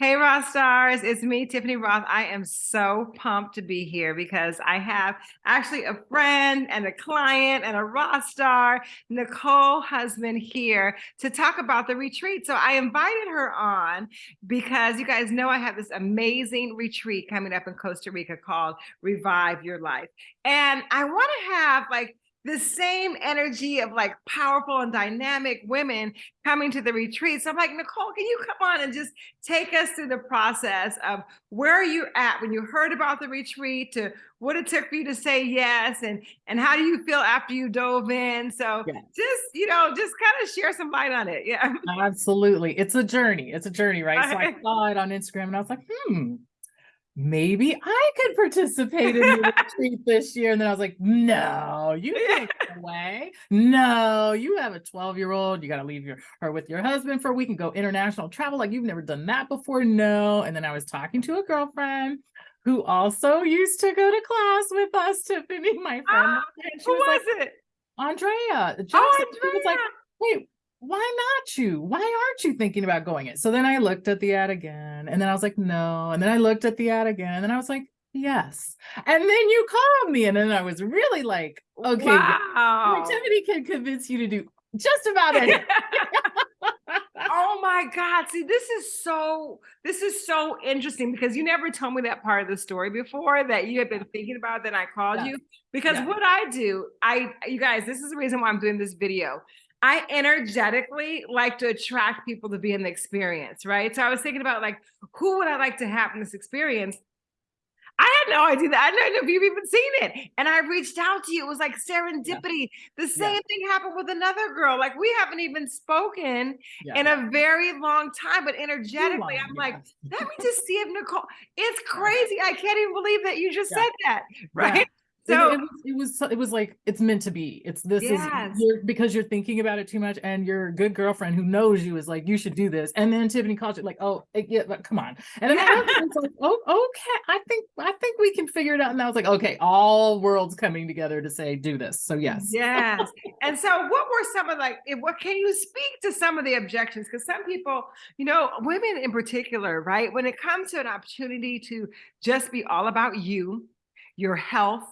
Hey, Ross Stars, it's me, Tiffany Roth. I am so pumped to be here because I have actually a friend and a client and a Ross Star, Nicole Husband, here to talk about the retreat. So I invited her on because you guys know I have this amazing retreat coming up in Costa Rica called Revive Your Life. And I want to have like the same energy of like powerful and dynamic women coming to the retreat. So I'm like, Nicole, can you come on and just take us through the process of where are you at when you heard about the retreat to what it took for you to say yes and and how do you feel after you dove in? So yes. just, you know, just kind of share some light on it. Yeah. Absolutely. It's a journey. It's a journey, right? So I saw it on Instagram and I was like, hmm, maybe I could participate in the retreat this year. And then I was like, no, you can't go away. No, you have a 12 year old. You got to leave your her with your husband for a week and go international travel. Like you've never done that before. No. And then I was talking to a girlfriend who also used to go to class with us, Tiffany, my friend. Ah, who was, was like, it? Andrea. Jackson. Oh, Andrea. was like, wait, why not you? Why aren't you thinking about going it? So then I looked at the ad again and then I was like, no. And then I looked at the ad again and then I was like, yes. And then you called me and then I was really like, okay, wow. activity can convince you to do just about anything. oh my God. See, this is so, this is so interesting because you never told me that part of the story before that you had been thinking about that I called yeah. you. Because yeah. what I do, I, you guys, this is the reason why I'm doing this video. I energetically like to attract people to be in the experience, right? So I was thinking about like, who would I like to have in this experience? I had no idea that. I don't know if you've even seen it. And I reached out to you. It was like serendipity. Yeah. The same yeah. thing happened with another girl. Like we haven't even spoken yeah. in a very long time, but energetically, long, I'm like, let me just see if Nicole, it's crazy. I can't even believe that you just said that. Right. So it, it, was, it was it was like it's meant to be. It's this yes. is you're, because you're thinking about it too much, and your good girlfriend who knows you is like you should do this, and then Tiffany calls you like, oh eh, yeah, but come on, and then yeah. I was like, oh okay, I think I think we can figure it out, and I was like, okay, all worlds coming together to say do this. So yes, yes. and so what were some of like eh, what can you speak to some of the objections? Because some people, you know, women in particular, right, when it comes to an opportunity to just be all about you, your health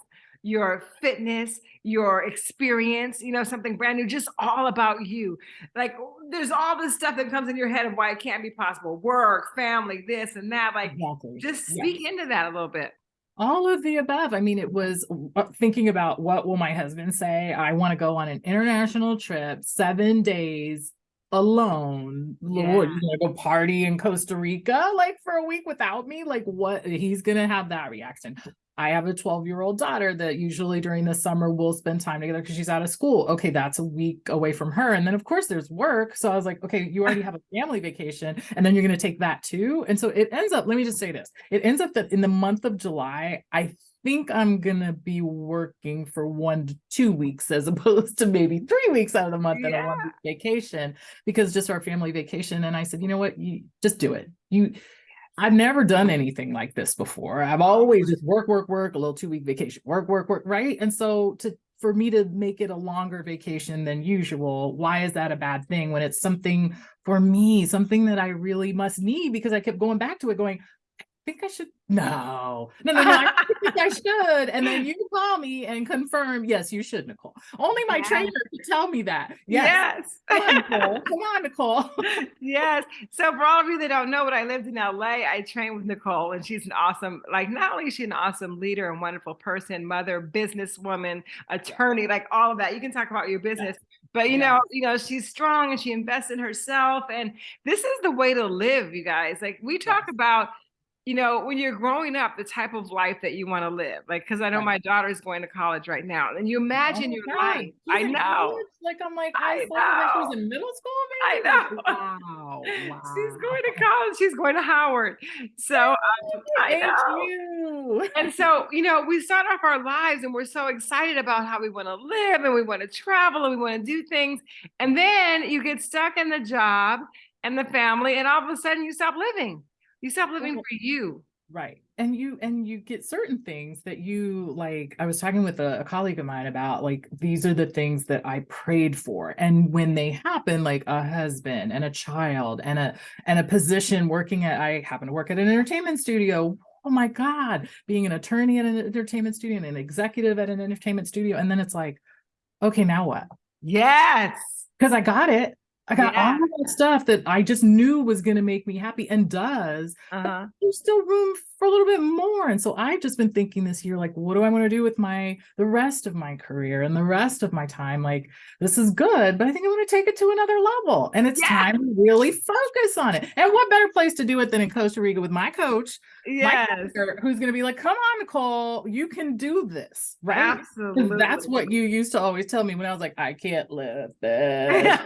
your fitness, your experience, you know, something brand new, just all about you. Like there's all this stuff that comes in your head of why it can't be possible. Work, family, this and that. Like exactly. just speak into that a little bit. All of the above. I mean, it was uh, thinking about what will my husband say? I want to go on an international trip, seven days alone. Yeah. Lord, you gonna go party in Costa Rica like for a week without me? Like what he's gonna have that reaction. I have a 12 year old daughter that usually during the summer we'll spend time together because she's out of school. Okay, that's a week away from her. And then, of course, there's work. So I was like, okay, you already have a family vacation, and then you're going to take that too. And so it ends up, let me just say this it ends up that in the month of July, I think I'm going to be working for one to two weeks as opposed to maybe three weeks out of the month yeah. and a one vacation because just our family vacation. And I said, you know what, you just do it. You, I've never done anything like this before. I've always just work, work, work, a little two week vacation, work, work, work, right? And so to for me to make it a longer vacation than usual, why is that a bad thing when it's something for me, something that I really must need because I kept going back to it going, think I should. No, no, no, no. I think I should. And then you call me and confirm, yes, you should, Nicole. Only my yes. trainer could tell me that. Yes. yes. Come on, Nicole. Come on, Nicole. yes. So for all of you that don't know, what I lived in LA, I trained with Nicole, and she's an awesome, like not only is she an awesome leader and wonderful person, mother, businesswoman, attorney, like all of that. You can talk about your business. Yes. But you know, you know, she's strong and she invests in herself. And this is the way to live, you guys. Like we talk about you know, when you're growing up, the type of life that you want to live. Like, because I know right. my daughter's going to college right now, and you imagine oh, your God. life. She's I know. College? Like I'm like, I, I know. Like she was in middle school. Maybe? I know. Wow. wow. She's going to college. She's going to Howard. So um, I know. You. And so you know, we start off our lives, and we're so excited about how we want to live, and we want to travel, and we want to do things, and then you get stuck in the job and the family, and all of a sudden you stop living you stop living for you. Right. And you and you get certain things that you like. I was talking with a, a colleague of mine about like these are the things that I prayed for. And when they happen, like a husband and a child and a and a position working at I happen to work at an entertainment studio. Oh my God, being an attorney at an entertainment studio and an executive at an entertainment studio. And then it's like, okay, now what? Yes. Because I got it. I got Yeah. all that stuff that I just knew was going to make me happy and does Uh-huh. there's still room for a little bit more. And so I've just been thinking this year, like, what do I want to do with my the rest of my career and the rest of my time? Like, this is good, but I think I want to take it to another level. And it's Yeah. time to really focus on it. And what better place to do it than in Costa Rica with my coach, my Yes. coach, who's going to be like, come on, Nicole, you can do this, right? Absolutely. that's what you used to always tell me when I was like, I can't lift this.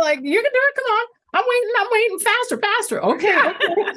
Like, you can do it. Come on. I'm waiting. I'm waiting faster, faster. Okay. okay.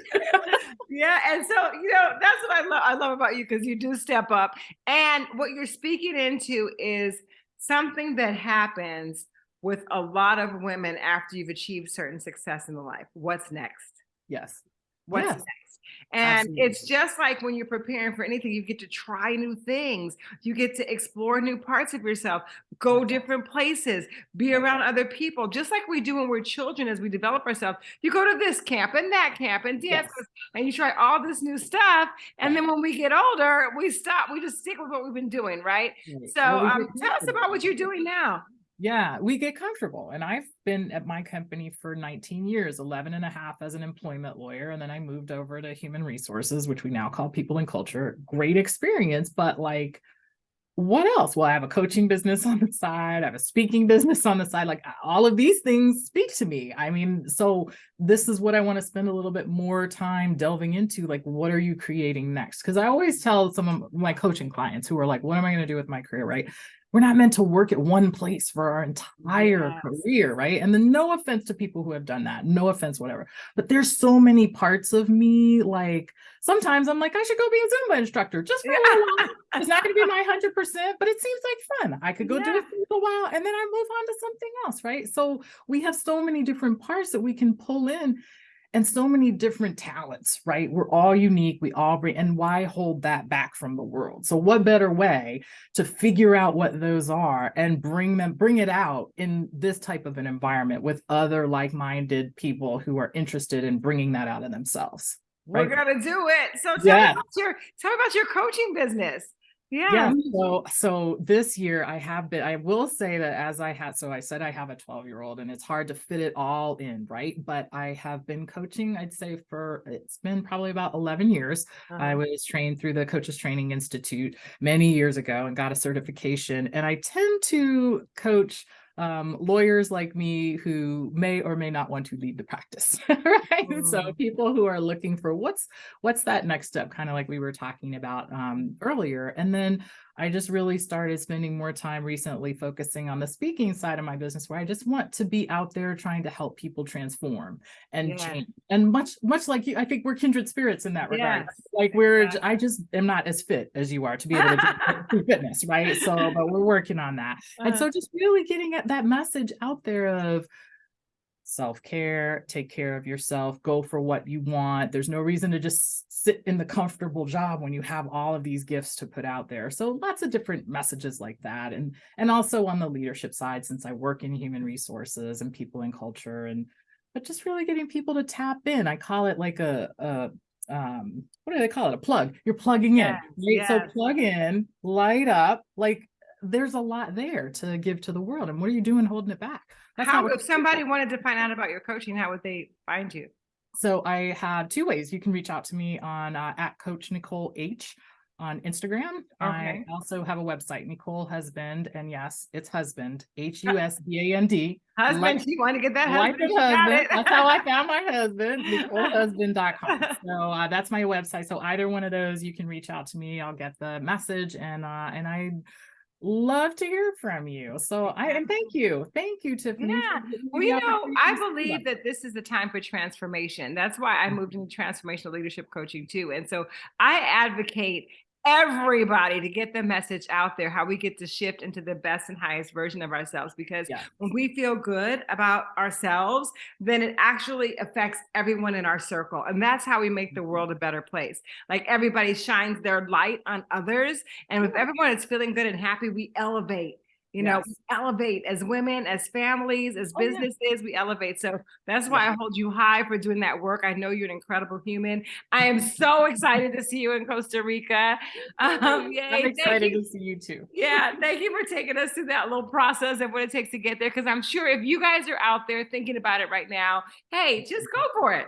yeah and so you know that's what i love i love about you because you do step up and what you're speaking into is something that happens with a lot of women after you've achieved certain success in the life what's next yes. what's next and Absolutely. it's just like when you're preparing for anything you get to try new things. You get to explore new parts of yourself go different places be around other people. Just like we do when we're children as we develop ourselves you go to this camp and that camp and dance Yes. and you try all this new stuff and then when we get older we stop we just stick with what we've been doing right? Right. so um, tell us about what you're doing now Yeah, we get comfortable. And I've been at my company for 19 years, 11 and a half as an employment lawyer. And then I moved over to human resources, which we now call people and culture. Great experience, but like, what else? Well, I have a coaching business on the side, I have a speaking business on the side. Like, all of these things speak to me. I mean, so this is what I want to spend a little bit more time delving into. Like, what are you creating next? Because I always tell some of my coaching clients who are like, what am I going to do with my career? Right we're not meant to work at one place for our entire Yes. career, right? And then no offense to people who have done that, no offense, whatever. But there's so many parts of me, like sometimes I'm like, I should go be a Zumba instructor just for a little while. It's not going to be my hundred percent, but it seems like fun. I could go do it for a while and then I move on to something else, right? So we have so many different parts that we can pull in and so many different talents, right? We're all unique. We all bring, and why hold that back from the world? So, what better way to figure out what those are and bring them, bring it out in this type of an environment with other like minded people who are interested in bringing that out of themselves? We're gonna do it so tell Yes. me about your tell me about your coaching business yeah, yeah so so this year i have been i will say that as i had so i said i have a 12 year old and it's hard to fit it all in right? But i have been coaching i'd say for it's been probably about 11 years. I Uh-huh. was trained through the coaches training institute many years ago and got a certification and i tend to coach um, lawyers like me who may or may not want to lead the practice right so Mm. people who are looking for what's what's that next step kind of like we were talking about um, earlier and then i just really started spending more time recently focusing on the speaking side of my business where i just want to be out there trying to help people transform and Yeah. change and much much like you i think we're kindred spirits in that regard Yes, like we're exactly. i just am not as fit as you are to be able to do fitness right so but we're working on that and Uh-huh. so just really getting at that message out there of self-care take care of yourself go for what you want. There's no reason to just sit in the comfortable job when you have all of these gifts to put out there. So lots of different messages like that. And and also on the leadership side since i work in human resources and people and culture and but just really getting people to tap in. I call it like a, a um what do they call it? A plug. You're plugging in Yes, right? So plug in light up like there's a lot there to give to the world. And what are you doing holding it back That's how what if somebody wanted to find out about your coaching how would they find you so I have two ways. You can reach out to me on uh, at Coach Nicole H on Instagram. Okay. I also have a website, Nicole Husband, and yes, it's husband, H U S B A N D. husband Like- you want to get that husband, got husband. That's how I found my husband, NicoleHusband.com. So uh, that's my website. So either one of those, you can reach out to me. I'll get the message, and uh, and I love to hear from you. So I and thank you, thank you, Tiffany. Yeah. Well, you know, I believe that. this is a time for transformation. That's why I Mm. moved into transformational leadership coaching too. And so I advocate everybody to get the message out there how we get to shift into the best and highest version of ourselves because when we feel good about ourselves then it actually affects everyone in our circle and that's how we make the Mm-hmm. world a better place. Like everybody shines their light on others and if everyone is feeling good and happy we elevate you know we elevate as women as families as Oh, yeah. businesses we elevate so that's why i hold you high for doing that work i know you're an incredible human i am so excited to see you in costa rica um yay, I'm excited you. to see you too. Yeah, thank you for taking us through that little process of what it takes to get there. Because I'm sure if you guys are out there thinking about it right now, hey, just go for it.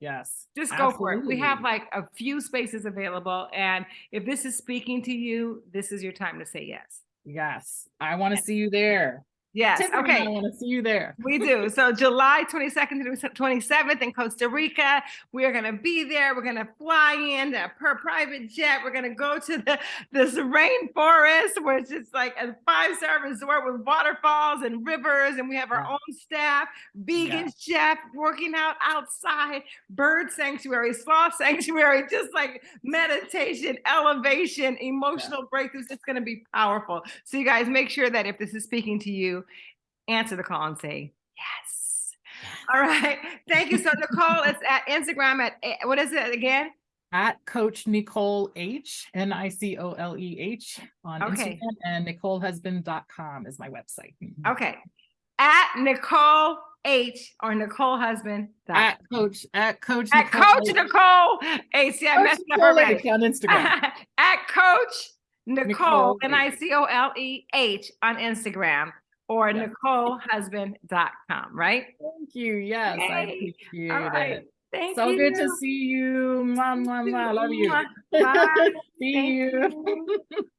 Yes. Just go for it. We have like a few spaces available. And if this is speaking to you, this is your time to say yes. Yes, I want to see you there. Yes. Tiffany Okay. I want to see you there. We do. So July 22nd to 27th in Costa Rica. We are going to be there. We're going to fly in a per private jet. We're going to go to the this rainforest, which is like a five star resort with waterfalls and rivers. And we have our Yeah. own staff, vegan chef working out outside, bird sanctuary, sloth sanctuary, just like meditation, elevation, emotional breakthroughs. It's going to be powerful. So you guys make sure that if this is speaking to you, answer the call and say yes. All right. Thank you. So Nicole, is at Instagram at eh, what is it again? At Coach Nicole H, N I C O L E H on Okay. Instagram and NicoleHusband.com is my website. Mhm. Okay. At Nicole H or Nicole Husband. At Coach, at Coach. At Coach Nicole H. See, I Coach Nicole. H on Instagram. at Coach Nicole, Nicole N I C O L E H on Instagram or Yeah. NicoleHusband.com, right? Thank you. Yes, I appreciate All right. it. Thank you. So you. good to see you. Mwah, mwah, mwah. I love you. Bye. see Thank you. you.